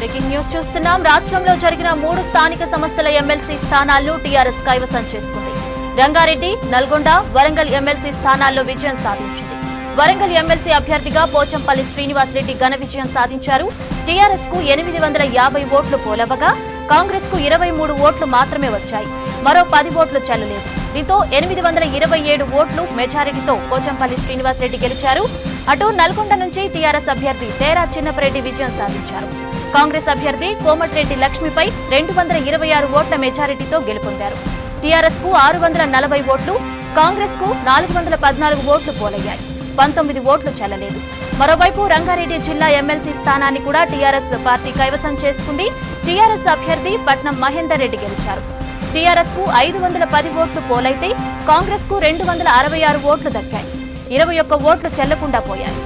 News చూస్తున్నాం. రాష్ట్రంలో జరిగిన మూడు స్థానిక సంస్థల ఎమ్మెల్సీ స్థానాల్లో టీఆర్ఎస్ కైవసం చేసుకుంది. రంగారెడ్డి నల్గొండ వరంగల్ ఎమ్మెల్సీ స్థానాల్లో విజయం సాధించింది. వరంగల్ ఎమ్మెల్సీ అభ్యర్థిగా పోచంపల్లి శ్రీనివాస్ రెడ్డి ఘన విజయం సాధించారు. టీఆర్ఎస్కు ఎనిమిది వందల యాభై ఓట్లు పోలవగా కాంగ్రెస్కు ఇరవై మూడు ఓట్లు మాత్రమే వచ్చాయి. మరో పది ఓట్లు చెల్లలేదు. దీంతో ఎనిమిది వందల ఇరవై ఏడు ఓట్లు మెజారిటీతో పోచంపల్లి శ్రీనివాస్ రెడ్డి గెలిచారు. అటు నల్గొండ నుంచి టీఆర్ఎస్ అభ్యర్థి తేరా చిన్నపరెడ్డి విజయం సాధించారు. కాంగ్రెస్ అభ్యర్థి కోమటిరెడ్డి లక్ష్మిపై రెండు వందల ఇరవై ఆరు ఓట్ల మెజారిటీతో గెలుపొందారు. టీఆర్ఎస్కు ఆరు వందల నలభై ఓట్లు కాంగ్రెస్కు నాలుగు వందల పద్నాలుగు ఓట్లు పోలయ్యాయి. పంతొమ్మిది ఓట్లు చెల్లలేదు. మరోవైపు రంగారెడ్డి జిల్లా ఎమ్మెల్సీ స్థానాన్ని కూడా టీఆర్ఎస్ పార్టీ కైవసం చేసుకుంది. టీఆర్ఎస్ అభ్యర్థి పట్నం మహేందర్ రెడ్డి గెలిచారు. టీఆర్ఎస్కు ఐదు వందల పది ఓట్లు పోలైతే కాంగ్రెస్కు రెండు వందల అరవై ఆరు ఓట్లు దక్కాయి. ఇరవై ఒక్క ఓట్లు చెల్లకుండా పోయాయి.